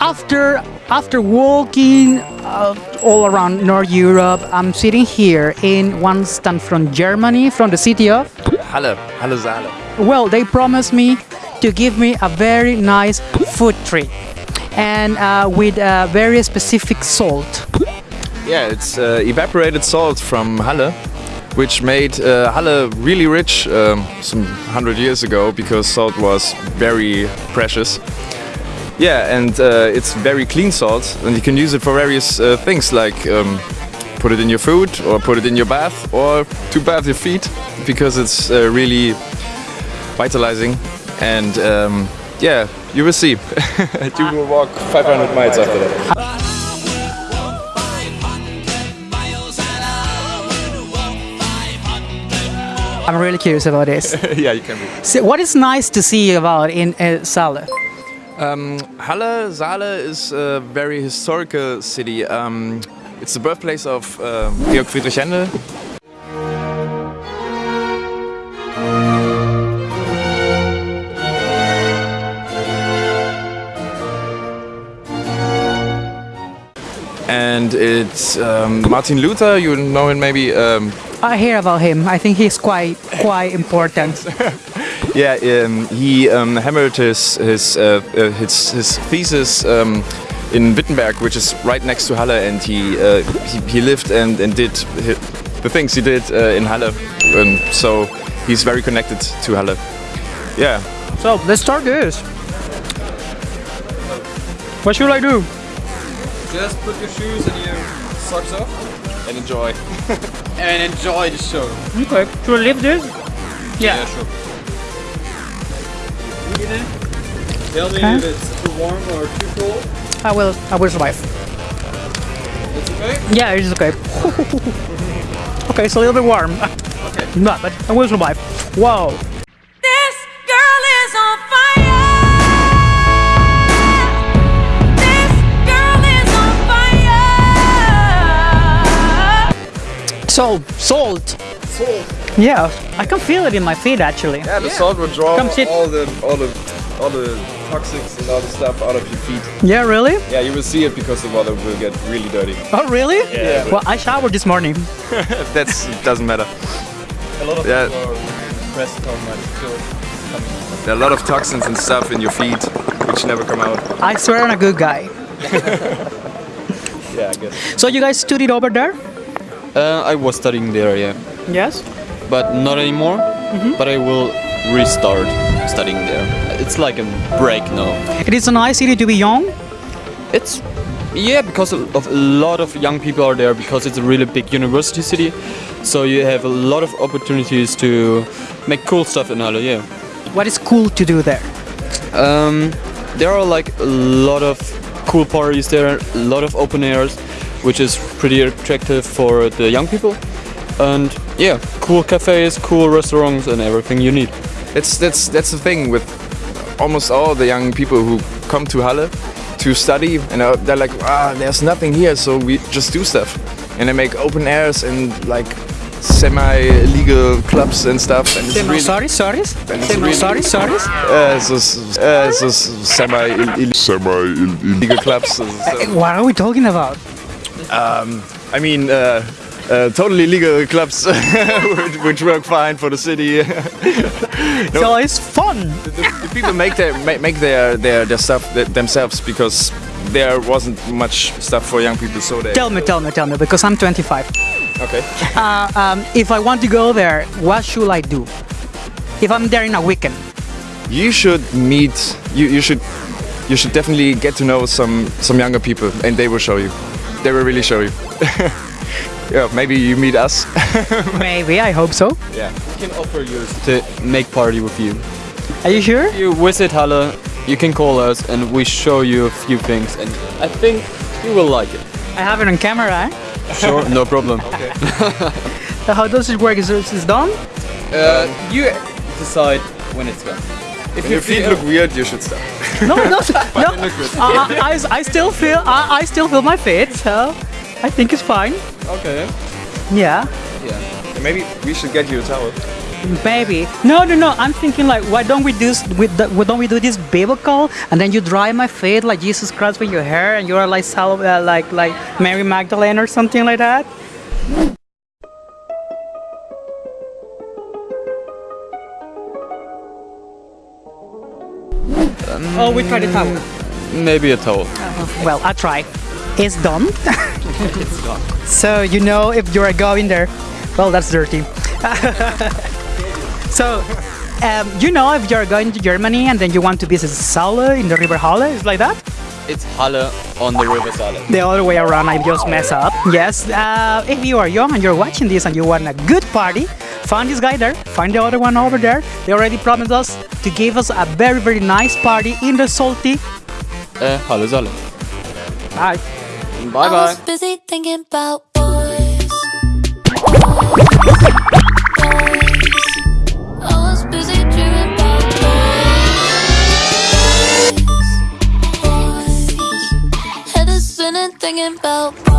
after after walking uh, all around North Europe, I'm sitting here in one stand from Germany, from the city of. Halle, Halle Saale. Well, they promised me to give me a very nice food treat, and uh, with a very specific salt. Yeah, it's uh, evaporated salt from Halle, which made uh, Halle really rich um, some hundred years ago because salt was very precious. Yeah, and uh, it's very clean salt, and you can use it for various uh, things like um, put it in your food, or put it in your bath, or to bath your feet because it's uh, really vitalizing. And um, yeah, you will see. you will walk 500 miles after that. I'm really curious about this. yeah, you can be. So what is nice to see about in uh, Saale? Um, Halle, Saale is a very historical city. Um, it's the birthplace of uh, Georg Friedrich Händel. And it's um, Martin Luther, you know him maybe. Um, I hear about him. I think he's quite quite important. Yeah, um, he um, hammered his his uh, uh, his, his thesis um, in Wittenberg, which is right next to Halle, and he uh, he, he lived and, and did hi the things he did uh, in Halle, and so he's very connected to Halle. Yeah. So let's start this. What should I do? Just put your shoes and your socks off And enjoy. and enjoy the show. Okay. Should I leave this? Yeah. sure. Tell me Okay. if it's too warm or too cold. I will. I will survive. It's okay? Yeah, it's okay. okay, it's a little bit warm. Okay. No, but I will survive. Whoa. This girl is on fire. This girl is on fire. Salt. Salt. Salt. Yeah, I can feel it in my feet actually. Yeah, the salt will draw Come sit. all the all the all the toxics and all the stuff out of your feet. Yeah, really? Yeah, you will see it because the water will get really dirty. Oh, really? Yeah. Well, I showered this morning. that doesn't matter. A lot of Yeah. people are impressed how much dirt coming. There are a lot of toxins and stuff in your feet which never come out. I swear I'm a good guy. Yeah, I guess. So you guys studied over there? Uh, I was studying there, yeah, Yes. But not anymore. But I will restart studying there. It's like a break now. It is a nice city to be young. It's yeah, because of a lot of young people are there because it's a really big university city. So you have a lot of opportunities to make cool stuff in Halle. Yeah. What is cool to do there? Um, there are like a lot of cool parties there, a lot of open airs, which is pretty attractive for the young people. And yeah, cool cafes, cool restaurants, and everything you need. It's that's that's the thing with almost all the young people who come to Halle to study and uh, they're like, ah, there's nothing here, so we just do stuff, and they make open airs and like semi-legal clubs and stuff, and it's really sorry, sorry. and it's really- Sorry, sorry. uh, so, uh, so semi semi-illegal clubs. so- so- What are we talking about? Um, I mean, uh, uh, totally legal clubs which, which work fine for the city. So it's fun. the, the people make their make, make their, their their stuff themselves because there wasn't much stuff for young people, so they. Tell me, tell me, tell me, because I'm 25. Okay. Uh, um, if I want to go there, what should I do? If I'm there in a weekend. You should meet. You you should you should definitely get to know some some younger people, and they will show you. They will really show you. yeah, maybe you meet us. Maybe, I hope so. yeah. We can offer you to make party with you. Are you sure? You visit Halle, you can call us, and we show you a few things, and I think you will like it. I have it on camera. Eh? Sure, no problem. So how does it work? Is it is done? Uh, you decide when it's done. If If your feet look weird, you should stop. No, no, no. I, I, I still feel I, I still feel my feet, so I think it's fine. Okay. Yeah. Yeah. Maybe we should get you a towel. Maybe. No, no, no. I'm thinking like, why don't we do with why don't we do this biblical and then you dry my feet like Jesus Christ with your hair and you are like Sal- uh, like like Mary Magdalene or something like that. oh, we tried it towel. Maybe a towel. Well, I try. It's done. it's done. So you know if you are going there. Well, that's dirty. so um, you know if you're going to Germany and then you want to visit Saale in the River Halle, it's like that. It's Halle on the River Saale. The other way around, I just mess up. Yes, uh, if you are young and you're watching this and you want a good party, find this guy there, find the other one over there. They already promised us to give us a very, very nice party in the salty. Uh, Halle Saale. Bye. Bye I bye. was busy thinking about boys. I was busy dreaming about boys. Boys. Head is spinning thinking about. I